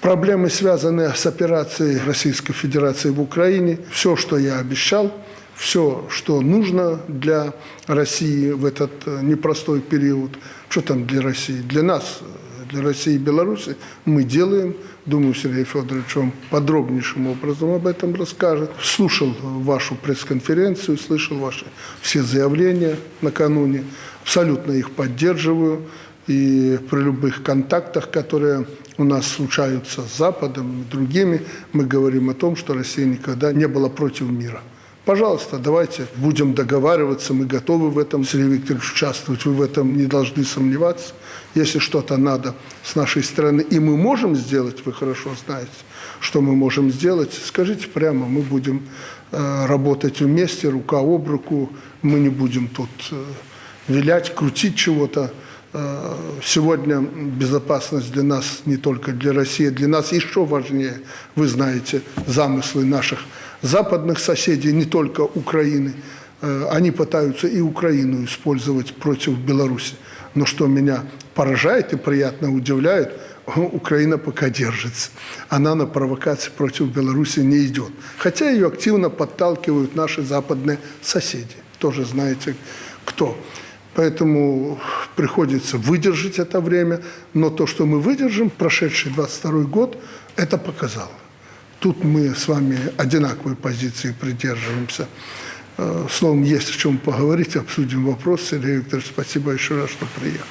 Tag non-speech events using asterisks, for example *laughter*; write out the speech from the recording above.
Проблемы, связанные с операцией Российской Федерации в Украине, все, что я обещал, все, что нужно для России в этот э, непростой период, что там для России, для нас, э, для России и Беларуси, мы делаем. Думаю, Сергей Федорович вам подробнейшим образом об этом расскажет. Слушал вашу пресс-конференцию, слышал ваши все заявления накануне. Абсолютно их поддерживаю. И при любых контактах, которые у нас случаются с Западом и другими, мы говорим о том, что Россия никогда не была против мира. Пожалуйста, давайте будем договариваться, мы готовы в этом, Сергей Викторович, участвовать, вы в этом не должны сомневаться. Если что-то надо с нашей стороны, и мы можем сделать, вы хорошо знаете, что мы можем сделать, скажите прямо, мы будем э, работать вместе, рука об руку, мы не будем тут э, вилять, крутить чего-то. Э, Сегодня безопасность для нас, не только для России, для нас еще важнее. Вы знаете замыслы наших западных соседей, не только Украины. Э, Они пытаются и Украину использовать против Беларуси. Но что меня поражает и приятно удивляет, *laughs* Украина пока держится. Она на провокации против Беларуси не идет. Хотя ее активно подталкивают наши западные соседи. Тоже знаете кто. Поэтому приходится выдержать это время. Но то, что мы выдержим, прошедший 22 год, это показало. Тут мы с вами одинаковой позиции придерживаемся. Э, Словом, есть о чем поговорить, обсудим вопрос. Сергей Викторович, спасибо еще раз, что приехал.